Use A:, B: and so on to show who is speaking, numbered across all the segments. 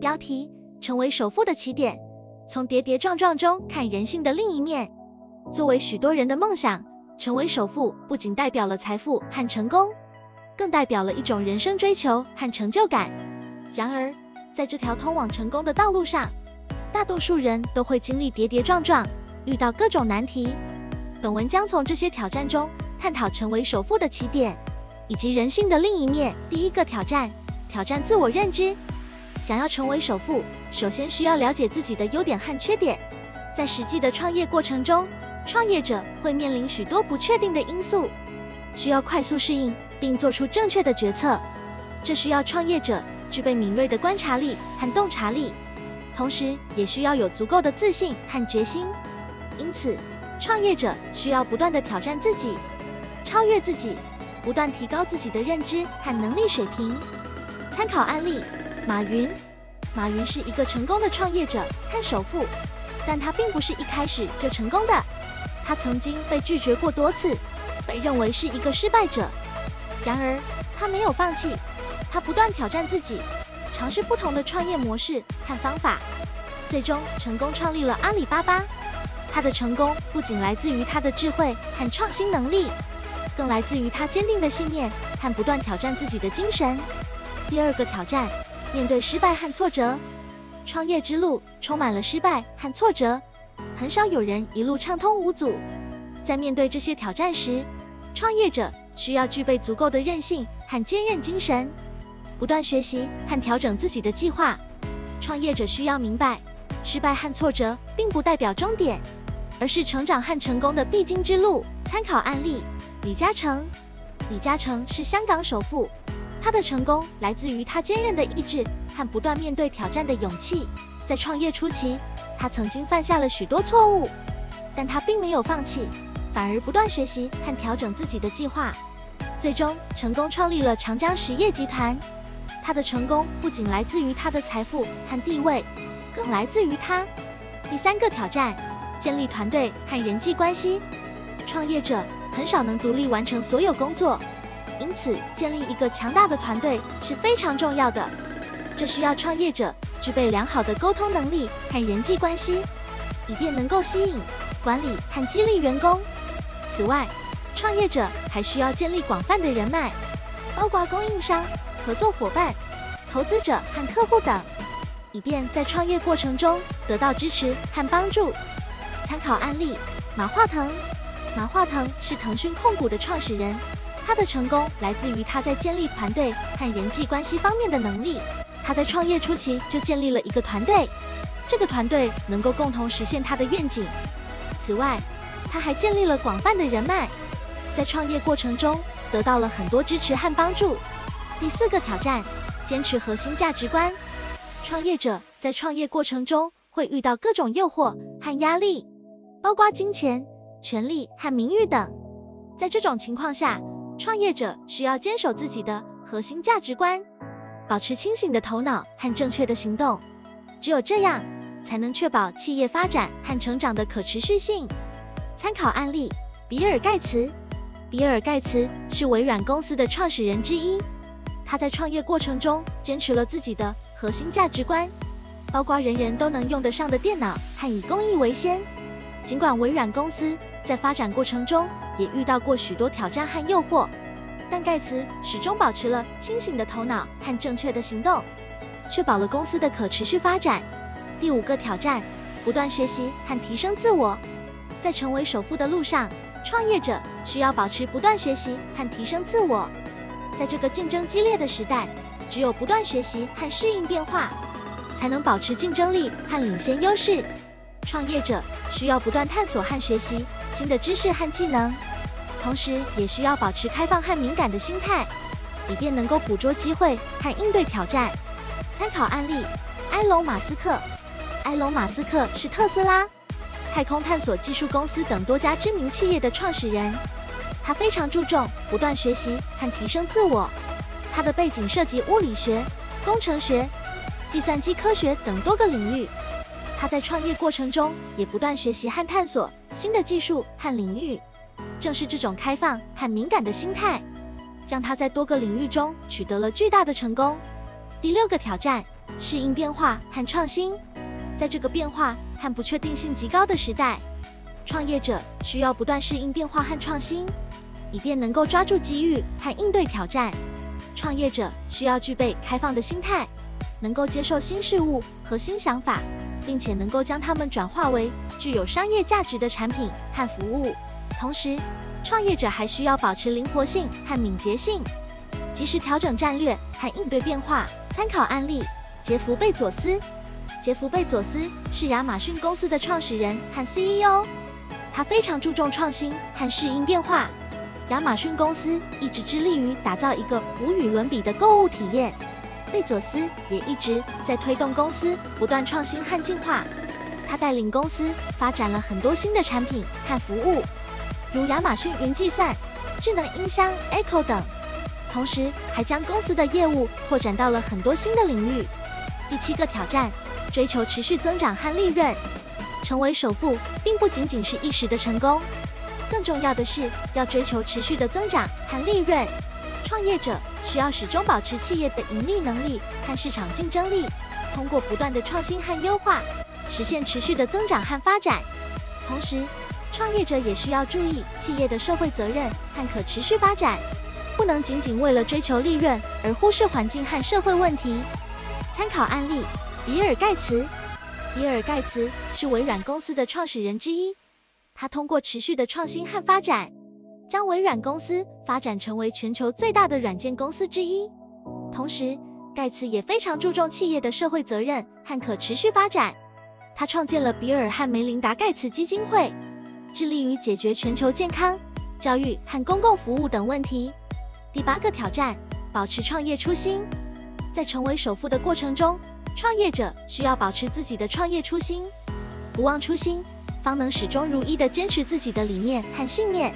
A: 标题：成为首富的起点。从跌跌撞撞中看人性的另一面。作为许多人的梦想，成为首富不仅代表了财富和成功，更代表了一种人生追求和成就感。然而，在这条通往成功的道路上，大多数人都会经历跌跌撞撞，遇到各种难题。本文将从这些挑战中探讨成为首富的起点，以及人性的另一面。第一个挑战：挑战自我认知。想要成为首富，首先需要了解自己的优点和缺点。在实际的创业过程中，创业者会面临许多不确定的因素，需要快速适应并做出正确的决策。这需要创业者具备敏锐的观察力和洞察力，同时也需要有足够的自信和决心。因此，创业者需要不断地挑战自己，超越自己，不断提高自己的认知和能力水平。参考案例。马云，马云是一个成功的创业者和首富，但他并不是一开始就成功的。他曾经被拒绝过多次，被认为是一个失败者。然而，他没有放弃，他不断挑战自己，尝试不同的创业模式和方法，最终成功创立了阿里巴巴。他的成功不仅来自于他的智慧和创新能力，更来自于他坚定的信念和不断挑战自己的精神。第二个挑战。面对失败和挫折，创业之路充满了失败和挫折，很少有人一路畅通无阻。在面对这些挑战时，创业者需要具备足够的韧性和坚韧精神，不断学习和调整自己的计划。创业者需要明白，失败和挫折并不代表终点，而是成长和成功的必经之路。参考案例：李嘉诚。李嘉诚是香港首富。他的成功来自于他坚韧的意志和不断面对挑战的勇气。在创业初期，他曾经犯下了许多错误，但他并没有放弃，反而不断学习和调整自己的计划，最终成功创立了长江实业集团。他的成功不仅来自于他的财富和地位，更来自于他。第三个挑战：建立团队和人际关系。创业者很少能独立完成所有工作。因此，建立一个强大的团队是非常重要的。这需要创业者具备良好的沟通能力和人际关系，以便能够吸引、管理和激励员工。此外，创业者还需要建立广泛的人脉，包括供应商、合作伙伴、投资者和客户等，以便在创业过程中得到支持和帮助。参考案例：马化腾。马化腾是腾讯控股的创始人。他的成功来自于他在建立团队和人际关系方面的能力。他在创业初期就建立了一个团队，这个团队能够共同实现他的愿景。此外，他还建立了广泛的人脉，在创业过程中得到了很多支持和帮助。第四个挑战：坚持核心价值观。创业者在创业过程中会遇到各种诱惑和压力，包括金钱、权力和名誉等。在这种情况下，创业者需要坚守自己的核心价值观，保持清醒的头脑和正确的行动。只有这样，才能确保企业发展和成长的可持续性。参考案例：比尔·盖茨。比尔·盖茨是微软公司的创始人之一。他在创业过程中坚持了自己的核心价值观，包括人人都能用得上的电脑和以公益为先。尽管微软公司在发展过程中也遇到过许多挑战和诱惑，但盖茨始终保持了清醒的头脑和正确的行动，确保了公司的可持续发展。第五个挑战：不断学习和提升自我。在成为首富的路上，创业者需要保持不断学习和提升自我。在这个竞争激烈的时代，只有不断学习和适应变化，才能保持竞争力和领先优势。创业者需要不断探索和学习新的知识和技能，同时也需要保持开放和敏感的心态，以便能够捕捉机会和应对挑战。参考案例：埃隆·马斯克。埃隆·马斯克是特斯拉、太空探索技术公司等多家知名企业的创始人。他非常注重不断学习和提升自我。他的背景涉及物理学、工程学、计算机科学等多个领域。他在创业过程中也不断学习和探索新的技术和领域，正是这种开放和敏感的心态，让他在多个领域中取得了巨大的成功。第六个挑战：适应变化和创新。在这个变化和不确定性极高的时代，创业者需要不断适应变化和创新，以便能够抓住机遇和应对挑战。创业者需要具备开放的心态，能够接受新事物和新想法，并且能够将它们转化为具有商业价值的产品和服务。同时，创业者还需要保持灵活性和敏捷性，及时调整战略和应对变化。参考案例：杰弗·贝佐斯。杰弗·贝佐斯是亚马逊公司的创始人和 CEO，他非常注重创新和适应变化。亚马逊公司一直致力于打造一个无与伦比的购物体验。贝佐斯也一直在推动公司不断创新和进化。他带领公司发展了很多新的产品和服务。如亚马逊云计算、智能音箱 Echo 等，同时还将公司的业务扩展到了很多新的领域。第七个挑战，追求持续增长和利润。成为首富并不仅仅是一时的成功，更重要的是要追求持续的增长和利润。创业者需要始终保持企业的盈利能力和市场竞争力，通过不断的创新和优化，实现持续的增长和发展。同时，创业者也需要注意企业的社会责任和可持续发展，不能仅仅为了追求利润而忽视环境和社会问题。参考案例：比尔·盖茨。比尔·盖茨是微软公司的创始人之一，他通过持续的创新和发展，将微软公司发展成为全球最大的软件公司之一。同时，盖茨也非常注重企业的社会责任和可持续发展。他创建了比尔和梅琳达·盖茨基金会。致力于解决全球健康、教育和公共服务等问题。第八个挑战，保持创业初心。在成为首富的过程中，创业者需要保持自己的创业初心，不忘初心，方能始终如一地坚持自己的理念和信念。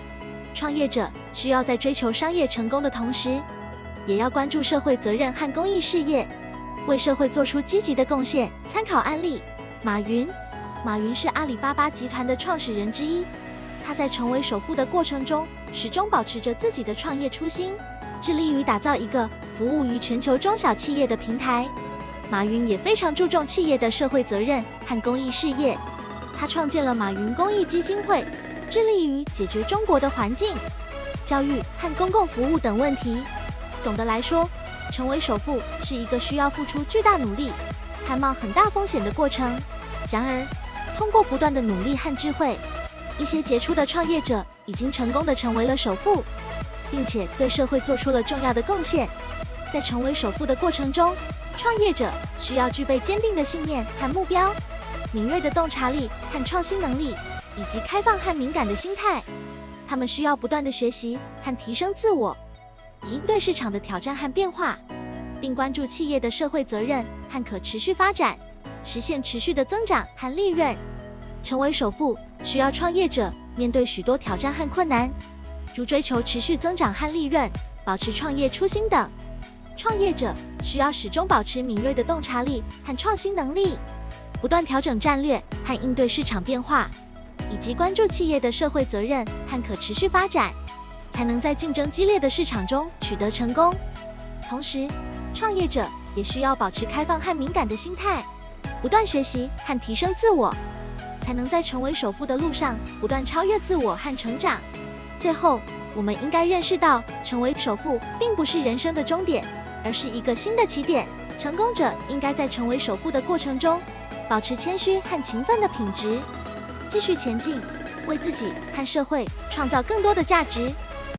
A: 创业者需要在追求商业成功的同时，也要关注社会责任和公益事业，为社会做出积极的贡献。参考案例：马云。马云是阿里巴巴集团的创始人之一，他在成为首富的过程中，始终保持着自己的创业初心，致力于打造一个服务于全球中小企业的平台。马云也非常注重企业的社会责任和公益事业，他创建了马云公益基金会，致力于解决中国的环境、教育和公共服务等问题。总的来说，成为首富是一个需要付出巨大努力、还冒很大风险的过程。然而，通过不断的努力和智慧，一些杰出的创业者已经成功的成为了首富，并且对社会做出了重要的贡献。在成为首富的过程中，创业者需要具备坚定的信念和目标，敏锐的洞察力和创新能力，以及开放和敏感的心态。他们需要不断的学习和提升自我，以应对市场的挑战和变化，并关注企业的社会责任和可持续发展。实现持续的增长和利润，成为首富需要创业者面对许多挑战和困难，如追求持续增长和利润、保持创业初心等。创业者需要始终保持敏锐的洞察力和创新能力，不断调整战略和应对市场变化，以及关注企业的社会责任和可持续发展，才能在竞争激烈的市场中取得成功。同时，创业者也需要保持开放和敏感的心态。不断学习和提升自我，才能在成为首富的路上不断超越自我和成长。最后，我们应该认识到，成为首富并不是人生的终点，而是一个新的起点。成功者应该在成为首富的过程中，保持谦虚和勤奋的品质，继续前进，为自己和社会创造更多的价值。